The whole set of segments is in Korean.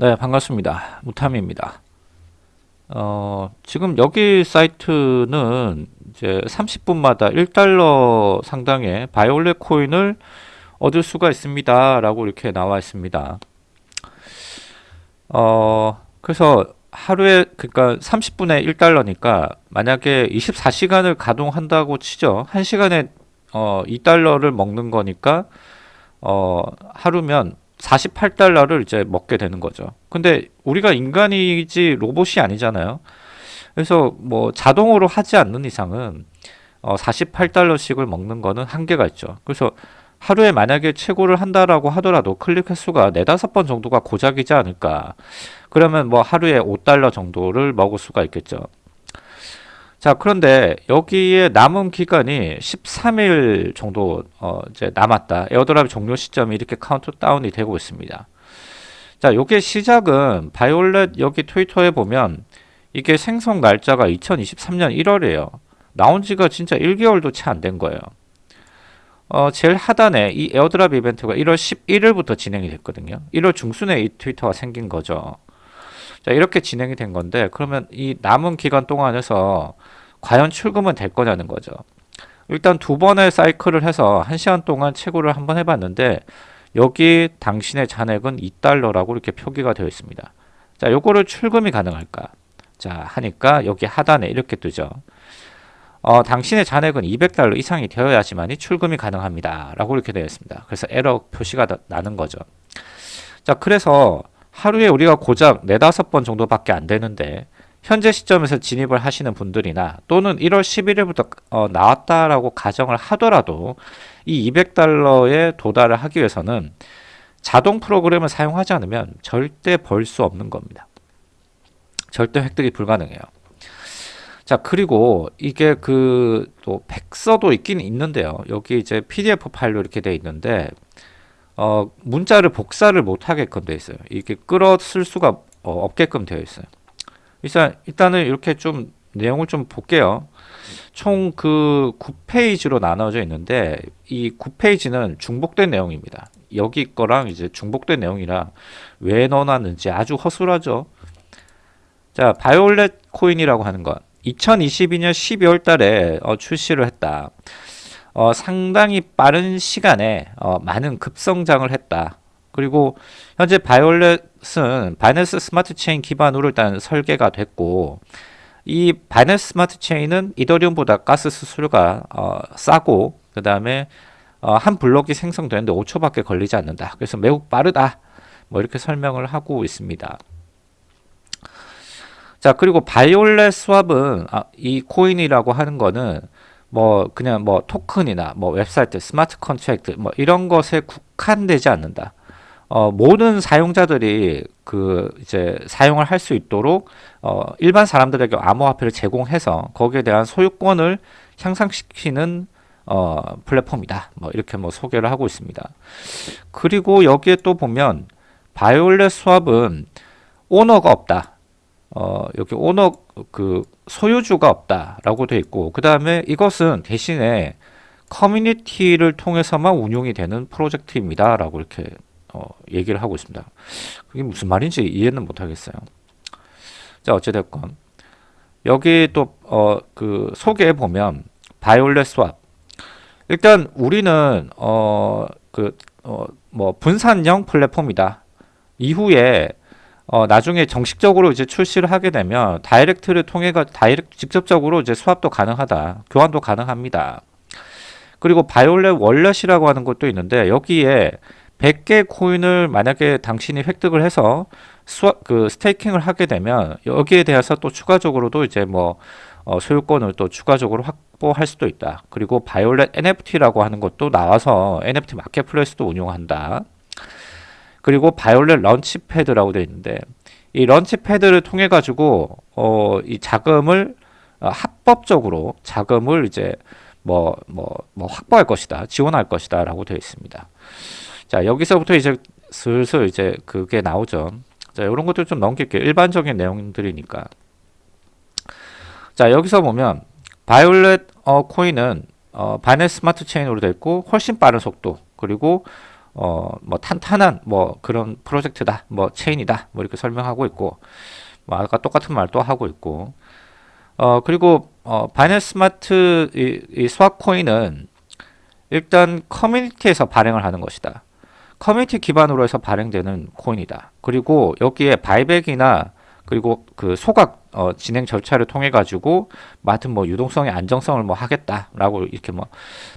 네, 반갑습니다. 무탐입니다. 어, 지금 여기 사이트는 이제 30분마다 1달러 상당의 바이올렛 코인을 얻을 수가 있습니다. 라고 이렇게 나와 있습니다. 어, 그래서 하루에 그러니까 30분에 1달러니까 만약에 24시간을 가동한다고 치죠. 1시간에 어, 2달러를 먹는 거니까 어, 하루면 48달러를 이제 먹게 되는 거죠. 근데 우리가 인간이지 로봇이 아니잖아요. 그래서 뭐 자동으로 하지 않는 이상은 어 48달러씩을 먹는 거는 한계가 있죠. 그래서 하루에 만약에 최고를 한다라고 하더라도 클릭 횟수가 네다섯 번 정도가 고작이지 않을까. 그러면 뭐 하루에 5달러 정도를 먹을 수가 있겠죠. 자, 그런데 여기에 남은 기간이 13일 정도 어 이제 남았다. airdrop 종료 시점이 이렇게 카운트다운이 되고 있습니다. 자, 요게 시작은 바이올렛 여기 트위터에 보면 이게 생성 날짜가 2023년 1월이에요. 나온 지가 진짜 1개월도 채 안 된 거예요. 어, 제일 하단에 이 airdrop 이벤트가 1월 11일부터 진행이 됐거든요. 1월 중순에 이 트위터가 생긴 거죠. 자, 이렇게 진행이 된 건데, 그러면 이 남은 기간 동안에서 과연 출금은 될 거냐는 거죠. 일단 두 번의 사이클을 해서 한 시간 동안 채굴을 한번 해봤는데, 여기 당신의 잔액은 2달러라고 이렇게 표기가 되어 있습니다. 자, 요거를 출금이 가능할까? 자, 하니까 여기 하단에 이렇게 뜨죠. 어, 당신의 잔액은 200달러 이상이 되어야지만이 출금이 가능합니다. 라고 이렇게 되어 있습니다. 그래서 에러 표시가 나는 거죠. 자, 그래서 하루에 우리가 고작 네다섯 번 정도밖에 안 되는데 현재 시점에서 진입을 하시는 분들이나 또는 1월 11일부터 어, 나왔다라고 가정을 하더라도 이 200달러에 도달을 하기 위해서는 자동 프로그램을 사용하지 않으면 절대 벌 수 없는 겁니다. 절대 획득이 불가능해요. 자 그리고 이게 그 또 백서도 있긴 있는데요. 여기 이제 PDF 파일로 이렇게 돼 있는데 어, 문자를 복사를 못 하게끔 되어 있어요. 이게 끌어 쓸 수가 어, 없게끔 되어 있어요. 일단 일단은 이렇게 좀 내용을 좀 볼게요. 총 그 9페이지로 나눠져 있는데 이 9페이지는 중복된 내용입니다. 여기 거랑 이제 중복된 내용이라 왜 넣어놨는지 아주 허술하죠. 자, 바이올렛 코인이라고 하는 것. 2022년 12월 달에 어, 출시를 했다. 어, 상당히 빠른 시간에 어, 많은 급성장을 했다. 그리고 현재 바이올렛은 바이낸스 스마트 체인 기반으로 일단 설계가 됐고 이 바이낸스 스마트 체인은 이더리움보다 가스 수수료가 어, 싸고 그 다음에 어, 한 블록이 생성되는데 5초밖에 걸리지 않는다. 그래서 매우 빠르다. 뭐 이렇게 설명을 하고 있습니다. 자 그리고 바이올렛 swap은 아, 이 코인이라고 하는 거는 뭐 그냥 뭐 토큰이나 뭐 웹사이트, smart contract 뭐 이런 것에 국한되지 않는다. 어, 모든 사용자들이 그 이제 사용을 할 수 있도록 어, 일반 사람들에게 암호화폐를 제공해서 거기에 대한 소유권을 향상시키는 어, 플랫폼이다. 뭐 이렇게 뭐 소개를 하고 있습니다. 그리고 여기에 또 보면 바이올렛 수업은 오너가 없다. 어, 여기 오너 그 소유주가 없다라고 되어 있고 그 다음에 이것은 대신에 커뮤니티를 통해서만 운용이 되는 프로젝트입니다. 라고 이렇게 어, 얘기를 하고 있습니다. 그게 무슨 말인지 이해는 못하겠어요. 자 어찌됐건 여기 또 어, 그 소개에 보면 바이올렛 swap 일단 우리는 어, 그, 어, 뭐 분산형 플랫폼이다. 이후에 어, 나중에 정식적으로 이제 출시를 하게 되면 direct를 통해가 direct 직접적으로 이제 swap도 가능하다. 교환도 가능합니다. 그리고 바이올렛 wallet이라고 하는 것도 있는데 여기에 100개 코인을 만약에 당신이 획득을 해서 swap 그 staking을 하게 되면 여기에 대해서 또 추가적으로도 이제 뭐 어, 소유권을 또 추가적으로 확보할 수도 있다. 그리고 바이올렛 NFT라고 하는 것도 나와서 NFT marketplace도 운용한다. 그리고 바이올렛 launchpad라고 되어 있는데 이 launchpad를 통해 가지고 어, 이 자금을 어, 합법적으로 자금을 이제 뭐 뭐 뭐 확보할 것이다 지원할 것이다 라고 되어 있습니다. 자 여기서부터 이제 슬슬 이제 그게 나오죠. 자 이런 것들 좀 넘길게요. 일반적인 내용들이니까. 자 여기서 보면 바이올렛 어, 코인은 어, 바이낸스 스마트 체인으로 되어 있고 훨씬 빠른 속도 그리고 어, 뭐 탄탄한 뭐 그런 프로젝트다, 뭐 체인이다, 뭐 이렇게 설명하고 있고, 뭐 아까 똑같은 말 또 하고 있고, 어 그리고 어 바이낸스 스마트 이, 이 swap 코인은 일단 커뮤니티에서 발행을 하는 것이다. 커뮤니티 기반으로 해서 발행되는 코인이다. 그리고 여기에 buyback이나 그리고 그 소각 어, 진행 절차를 통해 가지고 뭐 하여튼 뭐 유동성의 안정성을 뭐 하겠다라고 이렇게 뭐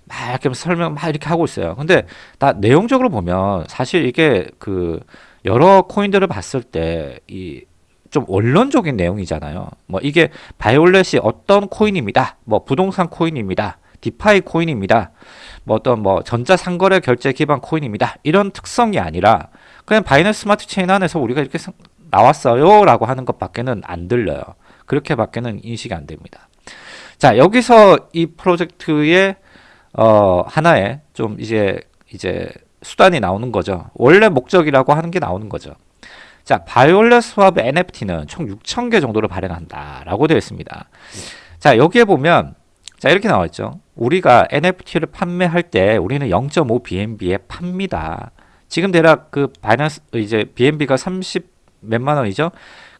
막 이렇게 설명 막 이렇게 하고 있어요. 근데 다 내용적으로 보면 사실 이게 그 여러 코인들을 봤을 때 이 좀 원론적인 내용이잖아요. 뭐 이게 바이올렛이 어떤 코인입니다. 뭐 부동산 코인입니다. DeFi 코인입니다. 뭐 어떤 뭐 전자상거래 결제 기반 코인입니다. 이런 특성이 아니라 그냥 바이낸스 스마트 체인 안에서 우리가 이렇게 나왔어요 라고 하는 것밖에는 안 들려요. 그렇게 밖에는 인식이 안 됩니다. 자 여기서 이 프로젝트의 어, 하나의 좀 이제 이제 수단이 나오는 거죠. 원래 목적이라고 하는 게 나오는 거죠. 자, 바이올렛 스왑 NFT는 총 6,000개 정도를 발행한다라고 되어 있습니다. 자, 여기에 보면 자, 이렇게 나와 있죠. 우리가 NFT를 판매할 때 우리는 0.5 BNB에 팝니다. 지금 대략 그 바이낸스 이제 BNB가 30 몇만 원이죠.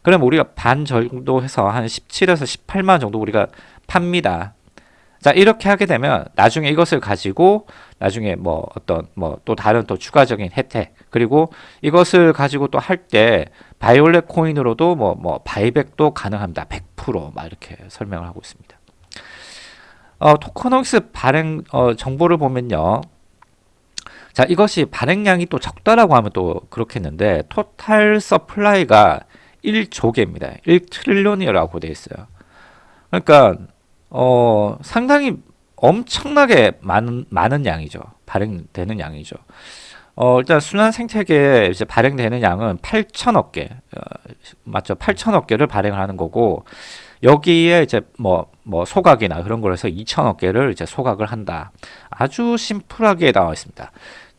그럼 우리가 반 정도 해서 한 17에서 18만 정도 우리가 팝니다. 자, 이렇게 하게 되면 나중에 이것을 가지고 나중에 뭐 어떤 뭐 또 다른 또 추가적인 혜택 그리고 이것을 가지고 또 할 때 바이올렛 코인으로도 뭐뭐 buyback도 가능합니다. 100% 막 이렇게 설명을 하고 있습니다. 어, tokenomics 발행 어, 정보를 보면요. 자, 이것이 발행량이 또 적다라고 하면 또 그렇겠는데 total supply가 1조 개입니다. 1 trillion이라고 되어 있어요. 그러니까 어, 상당히 엄청나게 많은 많은 양이죠. 발행되는 양이죠. 어, 일단 순환 생태계에 이제 발행되는 양은 8천억 개, 어, 맞죠? 8천억 개를 발행을 하는 거고, 여기에 이제 뭐, 뭐 소각이나 그런 걸 해서 2천억 개를 이제 소각을 한다. 아주 심플하게 나와 있습니다.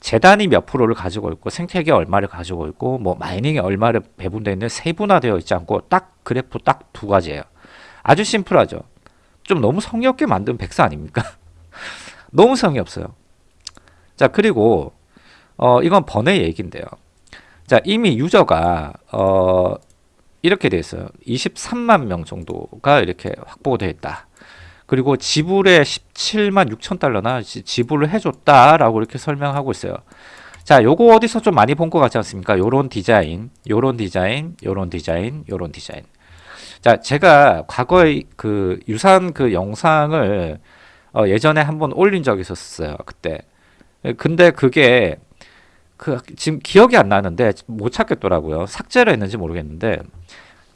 재단이 몇 프로를 가지고 있고 생태계 얼마를 가지고 있고 뭐 마이닝이 얼마를 배분되어 있는 세분화되어 있지 않고 딱 그래프 딱 두 가지예요. 아주 심플하죠. 좀 너무 성의 없게 만든 백사 아닙니까? 너무 성의 없어요. 자 그리고 어, 이건 번외 얘기인데요. 자 이미 유저가 어, 이렇게 돼 있어요. 23만 명 정도가 이렇게 확보되어 있다. 그리고 지불에 17만 6천 달러나 지불을 해줬다라고 이렇게 설명하고 있어요. 자, 요거 어디서 좀 많이 본 것 같지 않습니까? 요런 디자인, 요런 디자인, 요런 디자인, 요런 디자인. 자, 제가 과거에 그 유사한 그 영상을 어, 예전에 한번 올린 적이 있었어요. 그때. 근데 그게 그 지금 기억이 안 나는데 못 찾겠더라고요. 삭제를 했는지 모르겠는데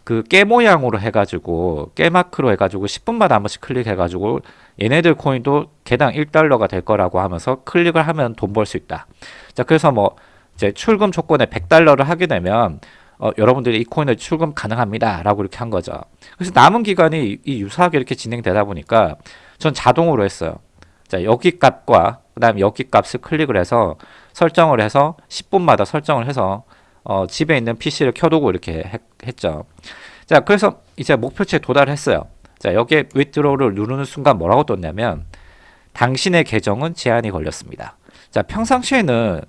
그 깨 모양으로 해가지고 깨 마크로 해가지고 10분마다 한 번씩 클릭해가지고 얘네들 코인도 개당 1달러가 될 거라고 하면서 클릭을 하면 돈 벌 수 있다. 자 그래서 뭐 이제 출금 조건에 100달러를 하게 되면 어, 여러분들이 이 코인을 출금 가능합니다. 라고 이렇게 한 거죠. 그래서 남은 기간이 이 유사하게 이렇게 진행되다 보니까 전 자동으로 했어요. 자, 여기 값과 그 다음에 여기 값을 클릭을 해서 설정을 해서 10분마다 설정을 해서 어, 집에 있는 PC를 켜두고 이렇게 했, 했죠. 자, 그래서 이제 목표치에 도달했어요. 자, 여기에 withdraw를 누르는 순간 뭐라고 떴냐면 당신의 계정은 제한이 걸렸습니다. 자, 평상시에는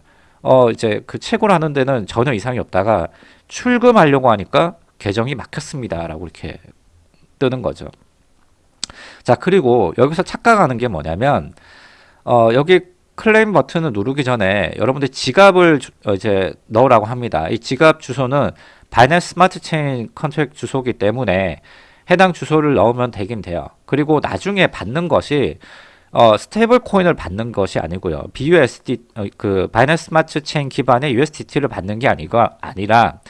어, 이제 그 채굴 하는 데는 전혀 이상이 없다가 출금하려고 하니까 계정이 막혔습니다. 라고 이렇게 뜨는 거죠. 자, 그리고 여기서 착각하는 게 뭐냐면, 어, 여기 클레임 버튼을 누르기 전에 여러분들 지갑을 주, 어, 이제 넣으라고 합니다. 이 지갑 주소는 바이낸스 스마트 체인 contract 주소기 때문에 해당 주소를 넣으면 되긴 돼요. 그리고 나중에 받는 것이 어, stable coin을 받는 것이 아니고요. BUSD 어, 그 바이낸스 스마트 체인 기반의 USDT를 받는 게 아니고 아니라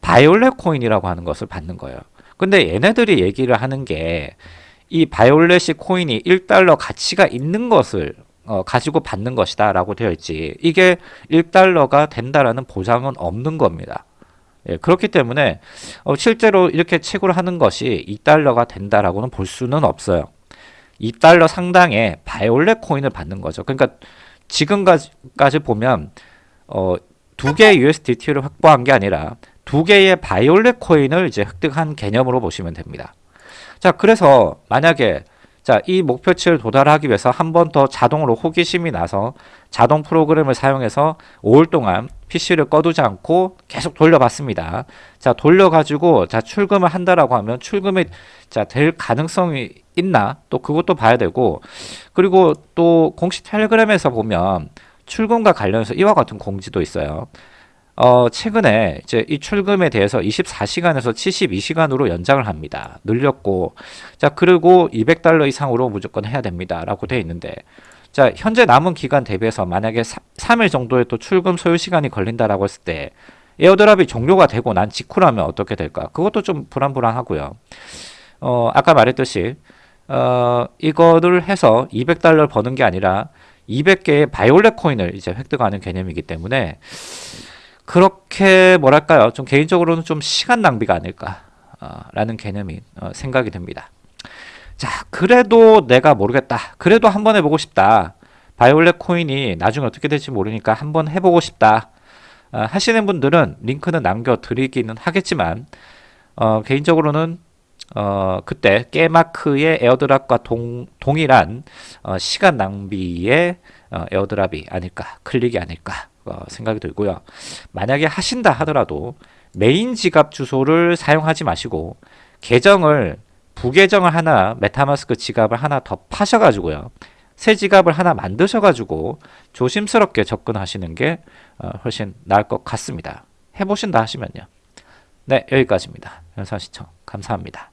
바이올렛 코인이라고 하는 것을 받는 거예요. 근데 얘네들이 얘기를 하는 게 이 바이올렛이 코인이 1달러 가치가 있는 것을 어, 가지고 받는 것이다 라고 되어 있지 이게 1달러가 된다라는 보장은 없는 겁니다. 예, 그렇기 때문에 어, 실제로 이렇게 채굴 하는 것이 2달러가 된다라고는 볼 수는 없어요. 2달러 상당의 바이올렛 코인을 받는 거죠. 그러니까 지금까지 보면 어, 두 개의 USDT를 확보한 게 아니라 두 개의 바이올렛 코인을 이제 획득한 개념으로 보시면 됩니다. 자, 그래서 만약에 자, 이 목표치를 도달하기 위해서 한 번 더 자동으로 호기심이 나서 자동 프로그램을 사용해서 5일 동안 PC를 꺼두지 않고 계속 돌려봤습니다. 자, 돌려가지고 자, 출금을 한다라고 하면 출금이 자, 될 가능성이 있나? 또 그것도 봐야 되고 그리고 또 공식 텔레그램에서 보면 출금과 관련해서 이와 같은 공지도 있어요. 어, 최근에 이제 이 출금에 대해서 24시간에서 72시간으로 연장을 합니다. 늘렸고, 자, 그리고 200달러 이상으로 무조건 해야 됩니다. 라고 돼 있는데, 자, 현재 남은 기간 대비해서 만약에 3, 일 정도의 또 출금 소요 시간이 걸린다라고 했을 때, airdrop이 종료가 되고 난 직후라면 어떻게 될까? 그것도 좀 불안불안하고요. 어, 아까 말했듯이, 어, 이거를 해서 200달러를 버는 게 아니라 200개의 바이올렛 코인을 이제 획득하는 개념이기 때문에, 그렇게 뭐랄까요? 좀 개인적으로는 좀 시간 낭비가 아닐까 라는 개념이 어, 생각이 듭니다. 자 그래도 내가 모르겠다. 그래도 한번 해보고 싶다. 바이올렛 코인이 나중에 어떻게 될지 모르니까 한번 해보고 싶다. 어, 하시는 분들은 링크는 남겨드리기는 하겠지만 어, 개인적으로는 어, 그때 깨마크의 airdrop과 동, 동일한 어, 시간 낭비의 어, airdrop이 아닐까 클릭이 아닐까 어, 생각이 들고요. 만약에 하신다 하더라도 메인 지갑 주소를 사용하지 마시고 계정을 부계정을 하나 MetaMask 지갑을 하나 더 파셔가지고요. 새 지갑을 하나 만드셔가지고 조심스럽게 접근하시는 게 어, 훨씬 나을 것 같습니다. 해보신다 하시면요. 네 여기까지입니다. 영상 시청 감사합니다.